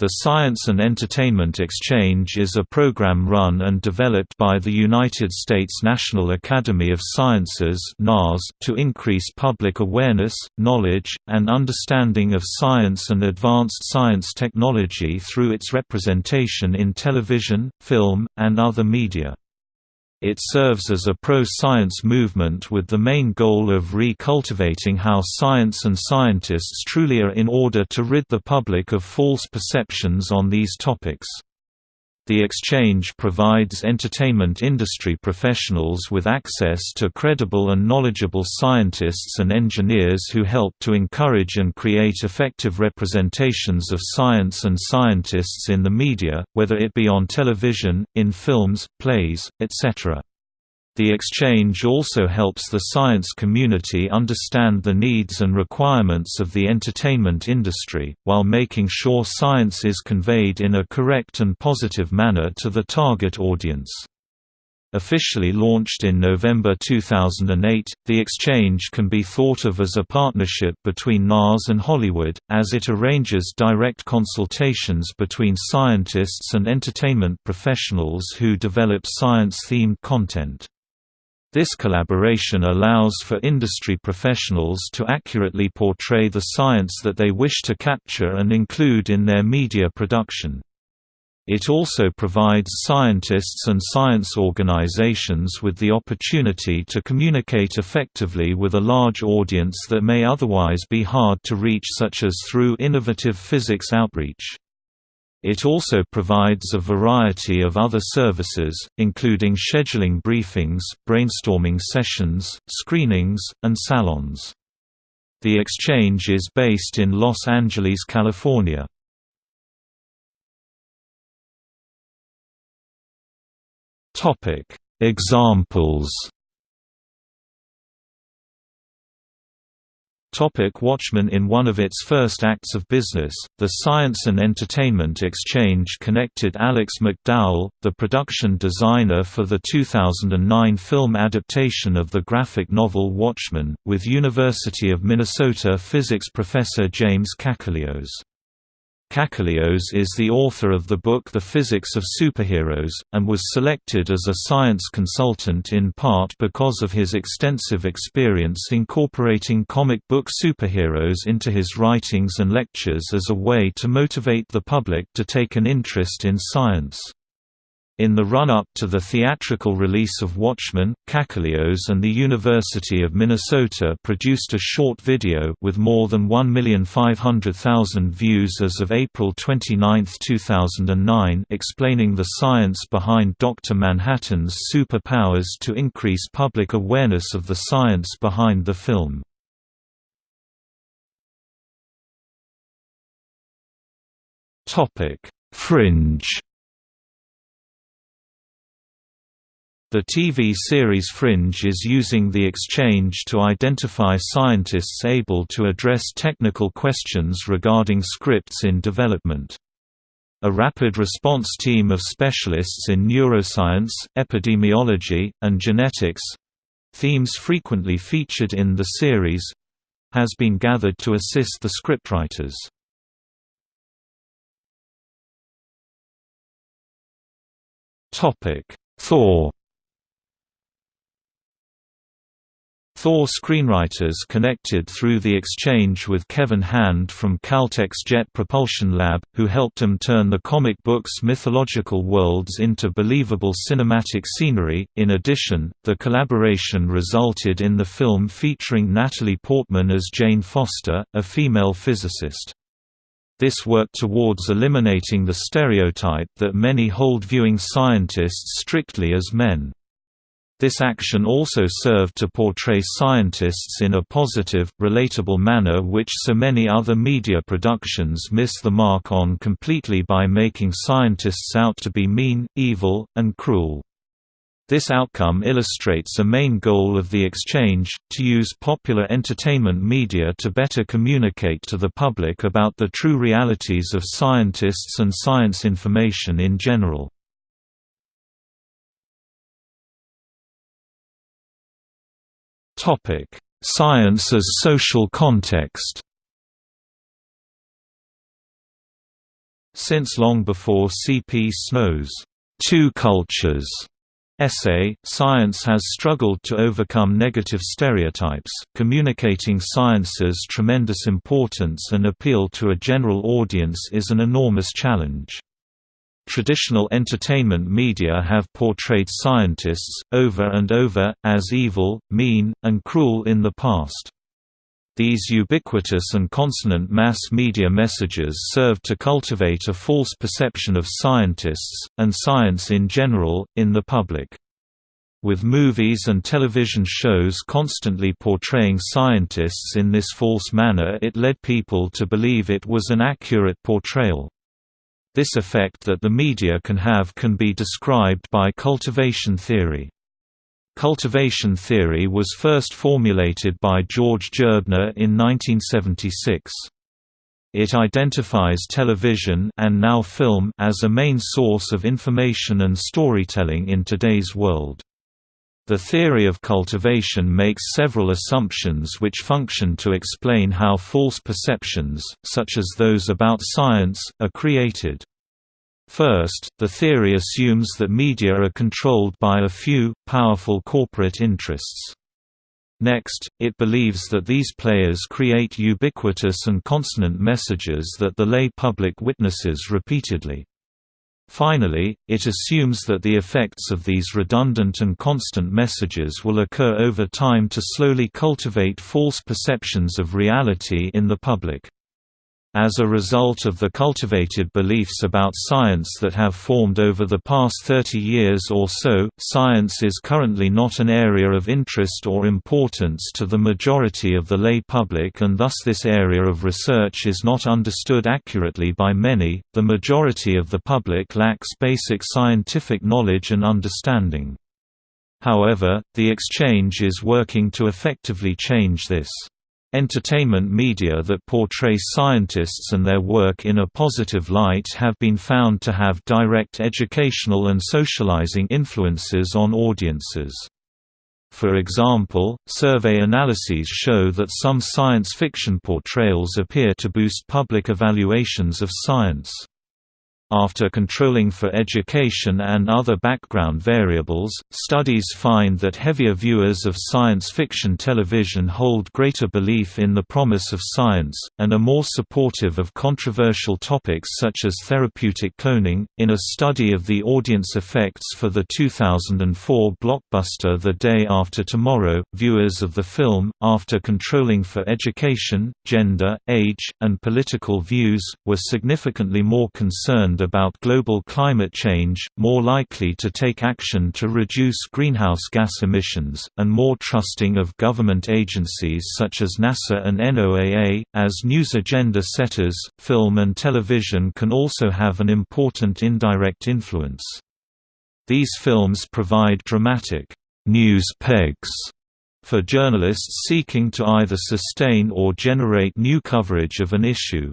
The Science and Entertainment Exchange is a program run and developed by the United States National Academy of Sciences to increase public awareness, knowledge, and understanding of science and advanced science technology through its representation in television, film, and other media. It serves as a pro-science movement with the main goal of re-cultivating how science and scientists truly are in order to rid the public of false perceptions on these topics. The exchange provides entertainment industry professionals with access to credible and knowledgeable scientists and engineers who help to encourage and create effective representations of science and scientists in the media, whether it be on television, in films, plays, etc. The exchange also helps the science community understand the needs and requirements of the entertainment industry, while making sure science is conveyed in a correct and positive manner to the target audience. Officially launched in November 2008, the exchange can be thought of as a partnership between NAS and Hollywood, as it arranges direct consultations between scientists and entertainment professionals who develop science-themed content. This collaboration allows for industry professionals to accurately portray the science that they wish to capture and include in their media production. It also provides scientists and science organizations with the opportunity to communicate effectively with a large audience that may otherwise be hard to reach such as through innovative physics outreach. It also provides a variety of other services, including scheduling briefings, brainstorming sessions, screenings, and salons. The exchange is based in Los Angeles, California. Examples Topic Watchmen In one of its first acts of business, the Science and Entertainment Exchange connected Alex McDowell, the production designer for the 2009 film adaptation of the graphic novel Watchmen, with University of Minnesota physics professor James Kakalios. Kakalios is the author of the book The Physics of Superheroes, and was selected as a science consultant in part because of his extensive experience incorporating comic book superheroes into his writings and lectures as a way to motivate the public to take an interest in science. In the run-up to the theatrical release of Watchmen, Kakalios and the University of Minnesota produced a short video with more than 1,500,000 views as of April 29, 2009 explaining the science behind Dr. Manhattan's superpowers to increase public awareness of the science behind the film. Fringe The TV series Fringe is using the exchange to identify scientists able to address technical questions regarding scripts in development. A rapid response team of specialists in neuroscience, epidemiology, and genetics—themes frequently featured in the series—has been gathered to assist the scriptwriters. Thor Thor screenwriters connected through the exchange with Kevin Hand from Caltech's Jet Propulsion Lab, who helped him turn the comic book's mythological worlds into believable cinematic scenery. In addition, the collaboration resulted in the film featuring Natalie Portman as Jane Foster, a female physicist. This worked towards eliminating the stereotype that many hold viewing scientists strictly as men. This action also served to portray scientists in a positive, relatable manner which so many other media productions miss the mark on completely by making scientists out to be mean, evil, and cruel. This outcome illustrates a main goal of the exchange, to use popular entertainment media to better communicate to the public about the true realities of scientists and science information in general. Science as social context. Since long before C. P. Snow's Two Cultures essay, science has struggled to overcome negative stereotypes, communicating science's tremendous importance and appeal to a general audience is an enormous challenge. Traditional entertainment media have portrayed scientists, over and over, as evil, mean, and cruel in the past. These ubiquitous and consonant mass media messages serve to cultivate a false perception of scientists, and science in general, in the public. With movies and television shows constantly portraying scientists in this false manner it led people to believe it was an accurate portrayal. This effect that the media can have can be described by cultivation theory. Cultivation theory was first formulated by George Gerbner in 1976. It identifies television and now film as a main source of information and storytelling in today's world. The theory of cultivation makes several assumptions which function to explain how false perceptions, such as those about science, are created. First, the theory assumes that media are controlled by a few, powerful corporate interests. Next, it believes that these players create ubiquitous and consonant messages that the lay public witnesses repeatedly. Finally, it assumes that the effects of these redundant and constant messages will occur over time to slowly cultivate false perceptions of reality in the public. As a result of the cultivated beliefs about science that have formed over the past 30 years or so, science is currently not an area of interest or importance to the majority of the lay public and thus this area of research is not understood accurately by many. The majority of the public lacks basic scientific knowledge and understanding. However, the exchange is working to effectively change this. Entertainment media that portray scientists and their work in a positive light have been found to have direct educational and socializing influences on audiences. For example, survey analyses show that some science fiction portrayals appear to boost public evaluations of science. After controlling for education and other background variables, studies find that heavier viewers of science fiction television hold greater belief in the promise of science, and are more supportive of controversial topics such as therapeutic cloning. In a study of the audience effects for the 2004 blockbuster The Day After Tomorrow, viewers of the film, after controlling for education, gender, age, and political views, were significantly more concerned about global climate change, more likely to take action to reduce greenhouse gas emissions, and more trusting of government agencies such as NASA and NOAA. As news agenda setters, film and television can also have an important indirect influence. These films provide dramatic news pegs for journalists seeking to either sustain or generate new coverage of an issue.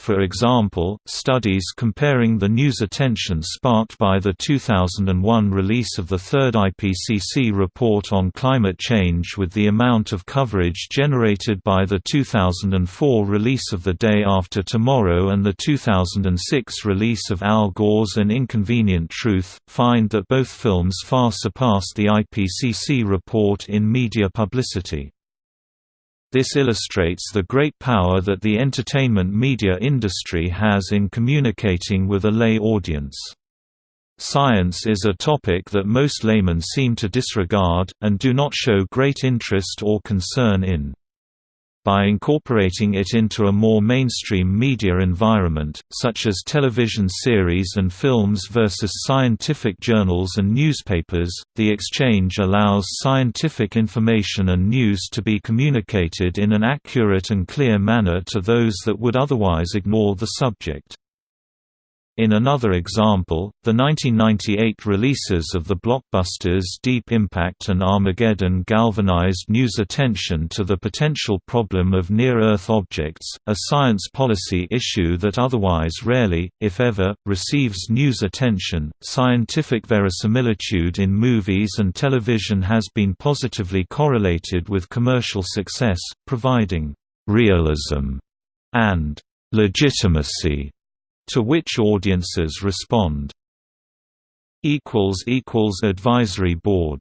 For example, studies comparing the news attention sparked by the 2001 release of the third IPCC report on climate change with the amount of coverage generated by the 2004 release of The Day After Tomorrow and the 2006 release of Al Gore's An Inconvenient Truth, find that both films far surpassed the IPCC report in media publicity. This illustrates the great power that the entertainment media industry has in communicating with a lay audience. Science is a topic that most laymen seem to disregard, and do not show great interest or concern in. By incorporating it into a more mainstream media environment, such as television series and films versus scientific journals and newspapers, the exchange allows scientific information and news to be communicated in an accurate and clear manner to those that would otherwise ignore the subject. In another example, the 1998 releases of the blockbusters Deep Impact and Armageddon galvanized news attention to the potential problem of near-Earth objects, a science policy issue that otherwise rarely, if ever, receives news attention. Scientific verisimilitude in movies and television has been positively correlated with commercial success, providing realism and legitimacy to which audiences respond. Advisory Board